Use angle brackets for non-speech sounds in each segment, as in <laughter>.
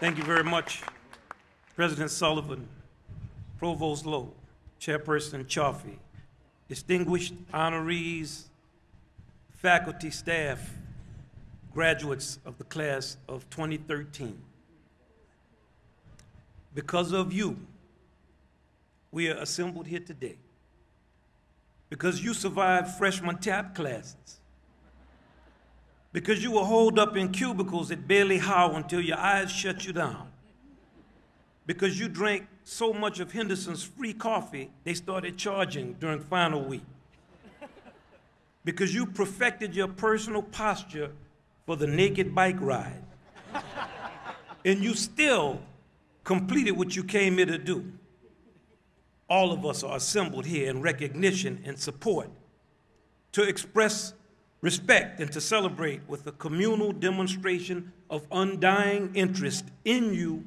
Thank you very much, President Sullivan, Provost Lowe, Chairperson Chaffee, distinguished honorees, faculty, staff, graduates of the class of 2013. Because of you, we are assembled here today. Because you survived freshman tap classes. Because you were holed up in cubicles that Bailey Howe until your eyes shut you down. Because you drank so much of Henderson's free coffee, they started charging during final week. Because you perfected your personal posture for the naked bike ride. and you still completed what you came here to do. All of us are assembled here in recognition and support to express respect and to celebrate with a communal demonstration of undying interest in you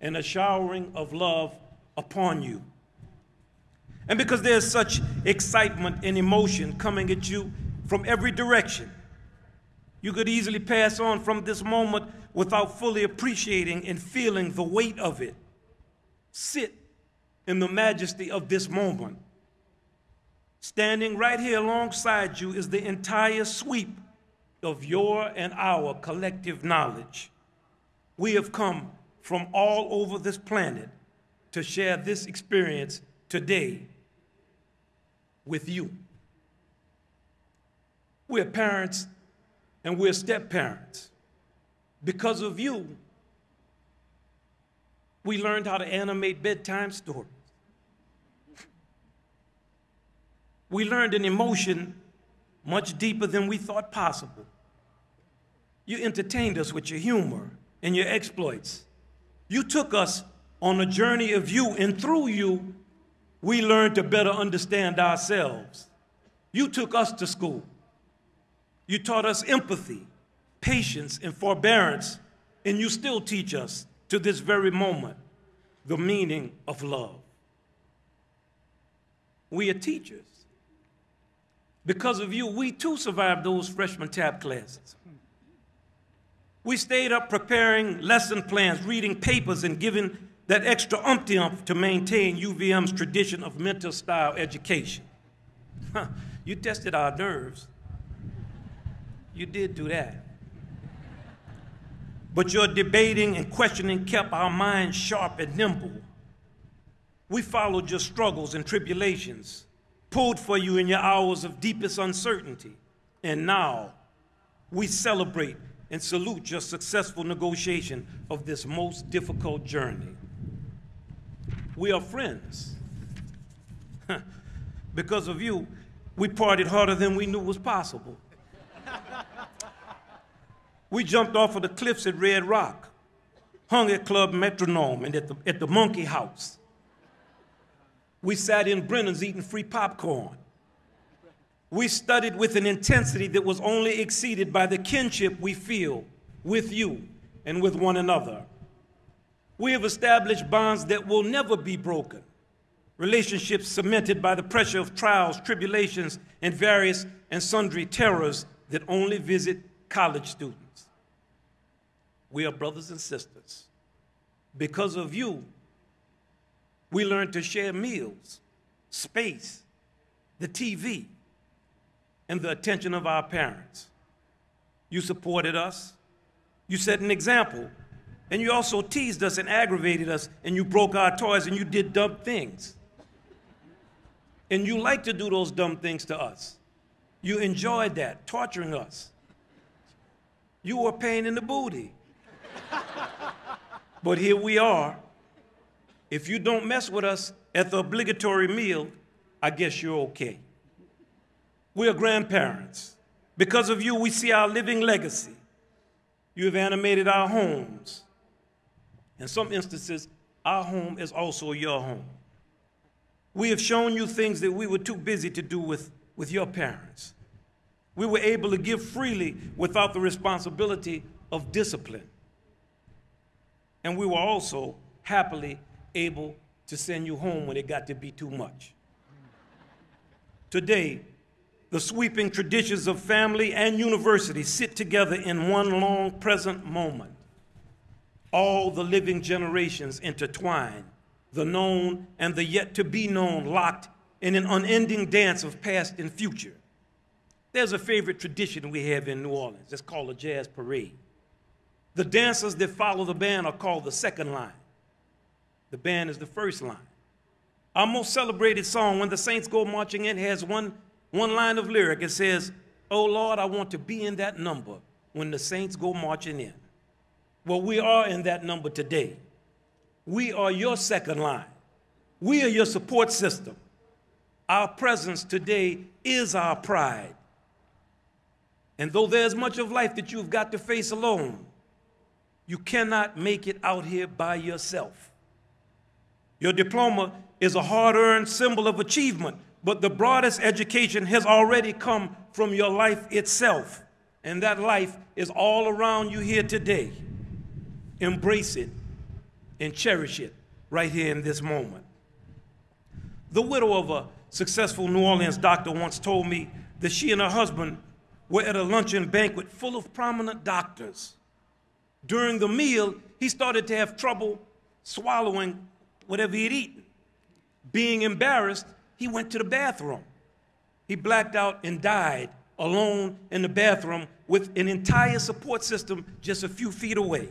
and a showering of love upon you. And because there's such excitement and emotion coming at you from every direction, you could easily pass on from this moment without fully appreciating and feeling the weight of it. Sit in the majesty of this moment. Standing right here alongside you is the entire sweep of your and our collective knowledge. We have come from all over this planet to share this experience today with you. We're parents and we're step parents. Because of you, we learned how to animate bedtime stories. We learned an emotion much deeper than we thought possible. You entertained us with your humor and your exploits. You took us on a journey of you, and through you, we learned to better understand ourselves. You took us to school. You taught us empathy, patience, and forbearance, and you still teach us to this very moment the meaning of love. We are teachers. Because of you, we too survived those freshman tap classes. We stayed up preparing lesson plans, reading papers, and giving that extra umpty ump to maintain UVM's tradition of mental style education. Huh, you tested our nerves. You did do that. But your debating and questioning kept our minds sharp and nimble. We followed your struggles and tribulations pulled for you in your hours of deepest uncertainty. And now we celebrate and salute your successful negotiation of this most difficult journey. We are friends. because of you, we partied harder than we knew was possible. we jumped off of the cliffs at Red Rock, hung at Club Metronome and at the, at the Monkey House we sat in Brennan's eating free popcorn. We studied with an intensity that was only exceeded by the kinship we feel with you and with one another. We have established bonds that will never be broken, relationships cemented by the pressure of trials, tribulations, and various and sundry terrors that only visit college students. We are brothers and sisters. Because of you, we learned to share meals, space, the TV, and the attention of our parents. You supported us. You set an example. And you also teased us and aggravated us, and you broke our toys and you did dumb things. And you like to do those dumb things to us. You enjoyed that, torturing us. You were a pain in the booty. <laughs> but here we are, if you don't mess with us at the obligatory meal, I guess you're okay. We are grandparents. Because of you, we see our living legacy. You have animated our homes. In some instances, our home is also your home. We have shown you things that we were too busy to do with, with your parents. We were able to give freely without the responsibility of discipline. And we were also happily able to send you home when it got to be too much. Today, the sweeping traditions of family and university sit together in one long present moment. all the living generations intertwined, the known and the yet to be known locked in an unending dance of past and future. There's a favorite tradition we have in New Orleans. It's called a jazz parade. The dancers that follow the band are called the second line. The band is the first line. Our most celebrated song, When the Saints Go Marching In, has one, one line of lyric. It says, Oh Lord, I want to be in that number when the saints go marching in. Well, we are in that number today. We are your second line. We are your support system. Our presence today is our pride. And though there's much of life that you've got to face alone, you cannot make it out here by yourself. Your diploma is a hard earned symbol of achievement, but the broadest education has already come from your life itself. And that life is all around you here today. Embrace it and cherish it right here in this moment. The widow of a successful New Orleans doctor once told me that she and her husband were at a luncheon banquet full of prominent doctors. During the meal, he started to have trouble swallowing whatever he had eaten. Being embarrassed, he went to the bathroom. He blacked out and died alone in the bathroom with an entire support system just a few feet away.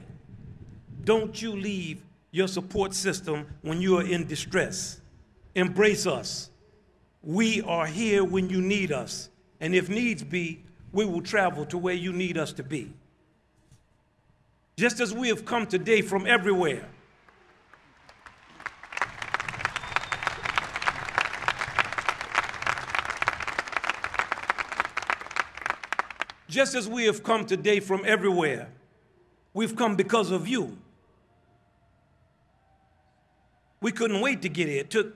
Don't you leave your support system when you are in distress. Embrace us. We are here when you need us. And if needs be, we will travel to where you need us to be. Just as we have come today from everywhere, just as we have come today from everywhere, we've come because of you. We couldn't wait to get here. It took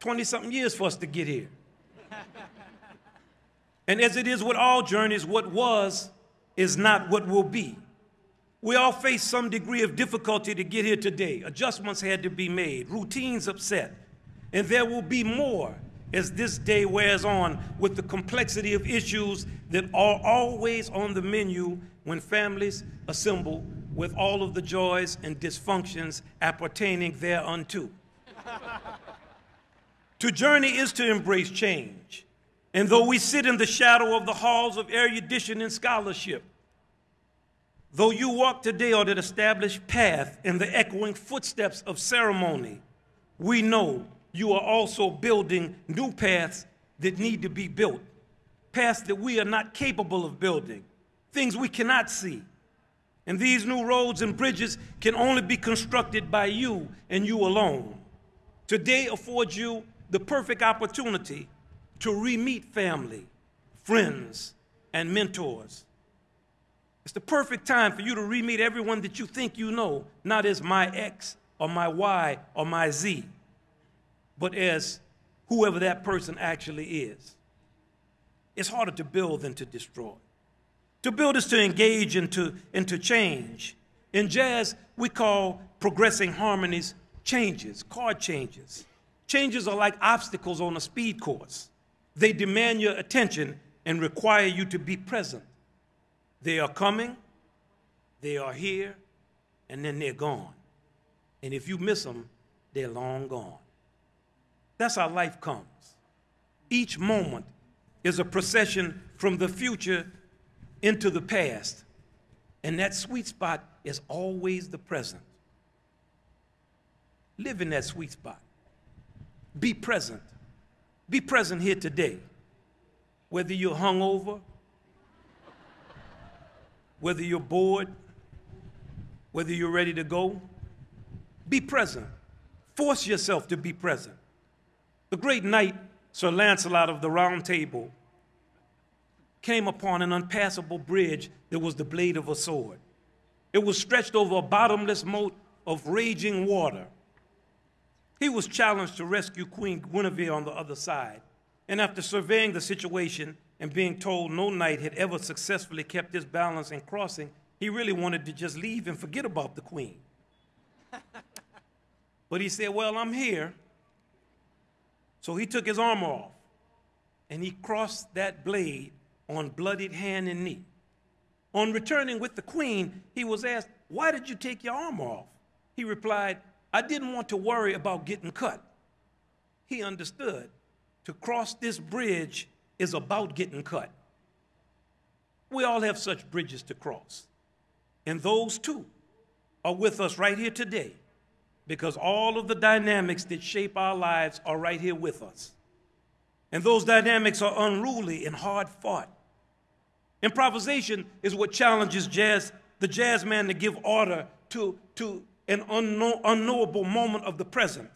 20 something years for us to get here. <laughs> and as it is with all journeys, what was is not what will be. We all face some degree of difficulty to get here today. Adjustments had to be made, routines upset, and there will be more as this day wears on with the complexity of issues that are always on the menu when families assemble with all of the joys and dysfunctions appertaining thereunto. to journey is to embrace change. And though we sit in the shadow of the halls of erudition and scholarship, Though you walk today on an established path in the echoing footsteps of ceremony, we know you are also building new paths that need to be built, paths that we are not capable of building, things we cannot see. And these new roads and bridges can only be constructed by you and you alone. Today affords you the perfect opportunity to re-meet family, friends, and mentors it's the perfect time for you to re meet everyone that you think you know, not as my X or my Y or my Z, but as whoever that person actually is. It's harder to build than to destroy. To build is to engage and to, and to change. In jazz, we call progressing harmonies changes, chord changes. Changes are like obstacles on a speed course. They demand your attention and require you to be present. They are coming, they are here, and then they're gone. And if you miss them, they're long gone. That's how life comes. Each moment is a procession from the future into the past. And that sweet spot is always the present. Live in that sweet spot. Be present. Be present here today. Whether you're hungover, whether you're bored, whether you're ready to go, be present. Force yourself to be present. The great knight, Sir Lancelot of the Round Table, came upon an unpassable bridge that was the blade of a sword. It was stretched over a bottomless moat of raging water. He was challenged to rescue Queen Guinevere on the other side. And after surveying the situation, and being told no knight had ever successfully kept his balance in crossing, he really wanted to just leave and forget about the queen. <laughs> but he said, Well, I'm here. So he took his armor off and he crossed that blade on bloodied hand and knee. On returning with the queen, he was asked, Why did you take your armor off? He replied, I didn't want to worry about getting cut. He understood to cross this bridge is about getting cut. We all have such bridges to cross. And those two are with us right here today because all of the dynamics that shape our lives are right here with us. And those dynamics are unruly and hard fought. Improvisation is what challenges jazz, the jazz man to give order to, to an unknow, unknowable moment of the present.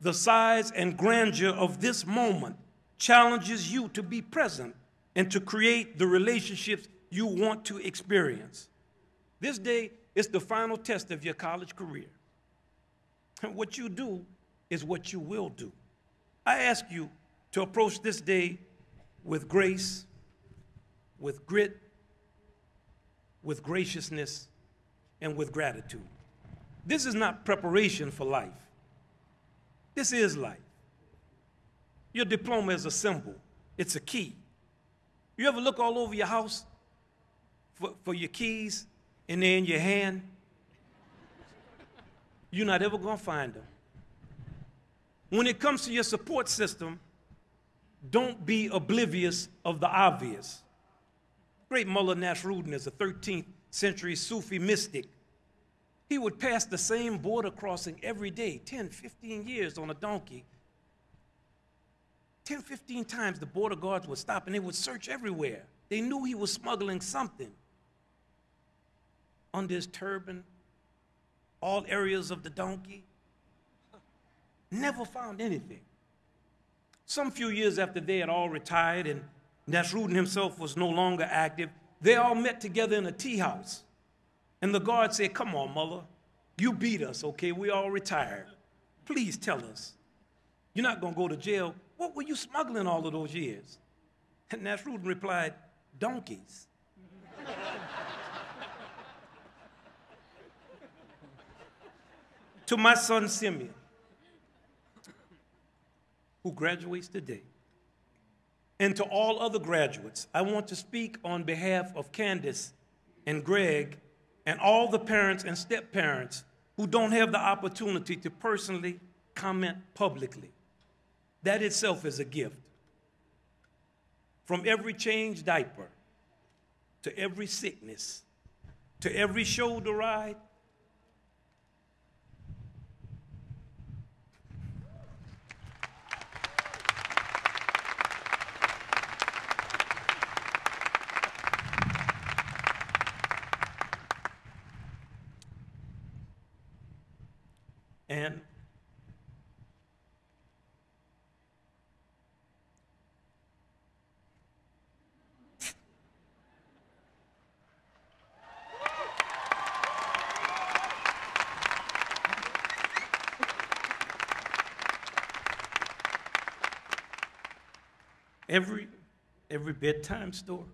The size and grandeur of this moment challenges you to be present and to create the relationships you want to experience. This day is the final test of your college career. What you do is what you will do. I ask you to approach this day with grace, with grit, with graciousness, and with gratitude. This is not preparation for life. This is life. Your diploma is a symbol, it's a key. You ever look all over your house for, for your keys and they're in your hand? You're not ever going to find them. When it comes to your support system, don't be oblivious of the obvious. Great Mullah Nasruddin is a 13th century Sufi mystic. He would pass the same border crossing every day, 10, 15 years on a donkey. 10, 15 times the border guards would stop and they would search everywhere. They knew he was smuggling something. Under his turban, all areas of the donkey. Never found anything. Some few years after they had all retired and Nasruddin himself was no longer active, they all met together in a tea house. And the guard said, Come on, mother, you beat us, okay? We all retired. Please tell us. You're not going to go to jail. What were you smuggling all of those years? And Nasruddin replied, Donkeys. <laughs> to my son Simeon, who graduates today, and to all other graduates, I want to speak on behalf of Candace and Greg and all the parents and step parents who don't have the opportunity to personally comment publicly. That itself is a gift. From every changed diaper to every sickness to every shoulder ride And every every bedtime story,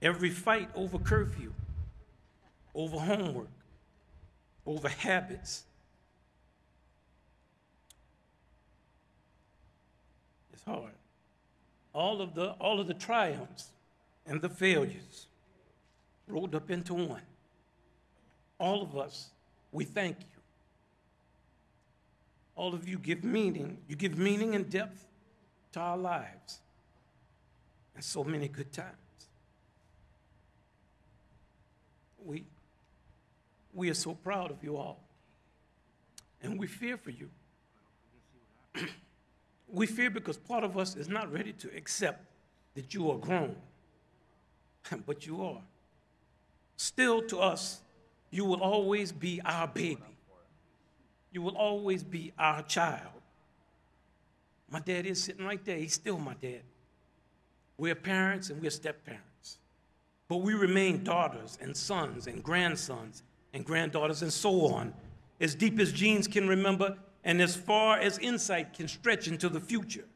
every fight over curfew, over homework, over habits. It's hard. All of the, all of the triumphs and the failures rolled up into one. All of us, we thank you. All of you give meaning, you give meaning and depth to our lives and so many good times. We, we are so proud of you all. And we fear for you. <clears throat> we fear because part of us is not ready to accept that you are grown. <laughs> but you are. Still, to us, you will always be our baby. You will always be our child. My dad is sitting right there. He's still my dad. We're parents and we're step parents. But we remain daughters and sons and grandsons and granddaughters and so on, as deep as genes can remember and as far as insight can stretch into the future.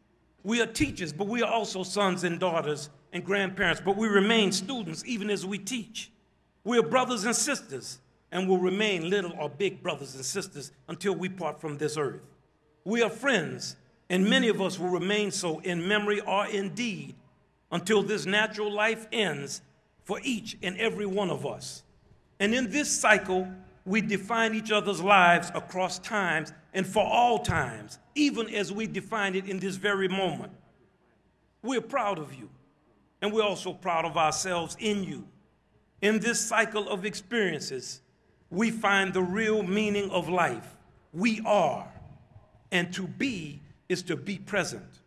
We are teachers, but we are also sons and daughters and grandparents, but we remain students even as we teach. We are brothers and sisters and will remain little or big brothers and sisters until we part from this earth. We are friends, and many of us will remain so in memory or in deed until this natural life ends for each and every one of us. And in this cycle, we define each other's lives across times and for all times, even as we define it in this very moment. We're proud of you, and we're also proud of ourselves in you. In this cycle of experiences, we find the real meaning of life. We are, and to be is to be present.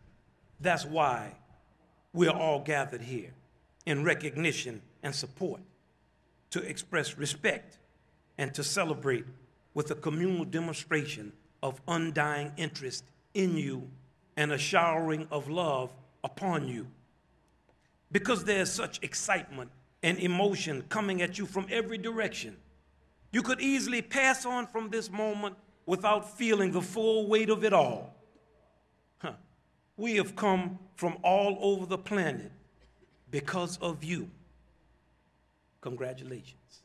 That's why we're all gathered here in recognition and support, to express respect and to celebrate with a communal demonstration of undying interest in you and a showering of love upon you. Because there's such excitement and emotion coming at you from every direction, you could easily pass on from this moment without feeling the full weight of it all. We have come from all over the planet because of you. Congratulations.